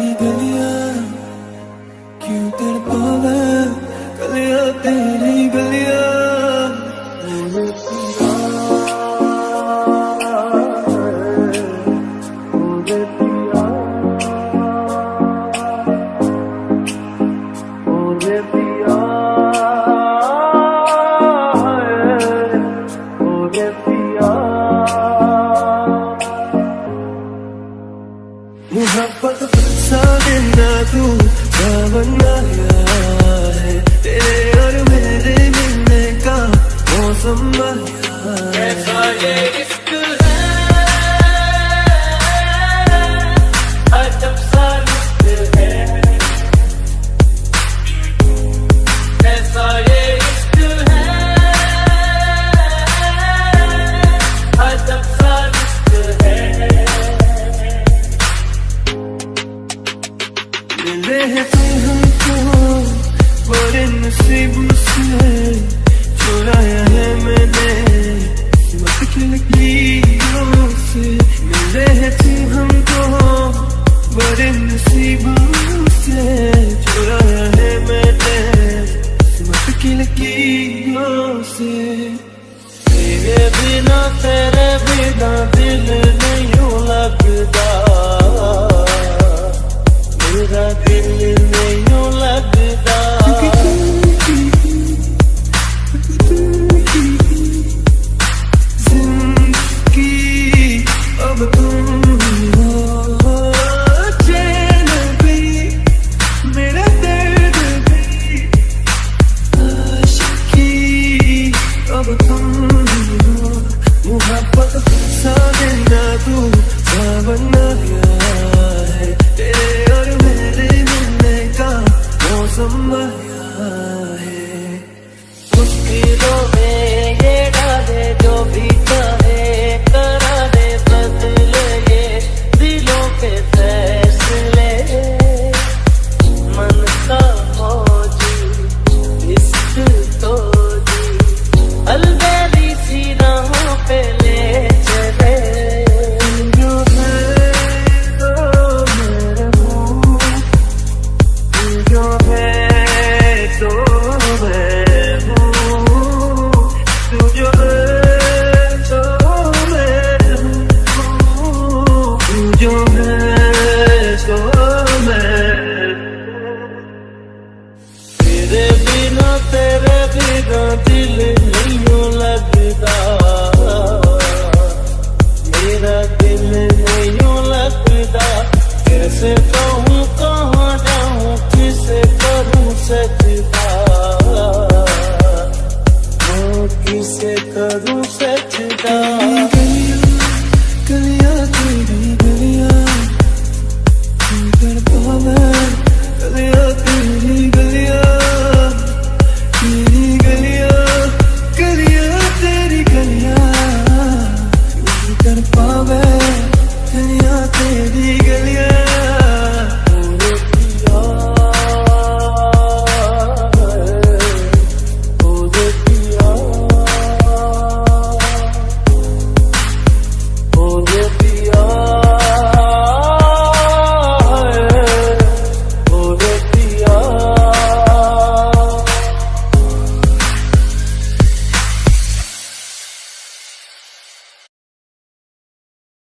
तेरी गलिया क्यों तड़पा मैं गलिया तेरी गलिया। But the I'm na kung naman na in the पावे दुनिया तेरी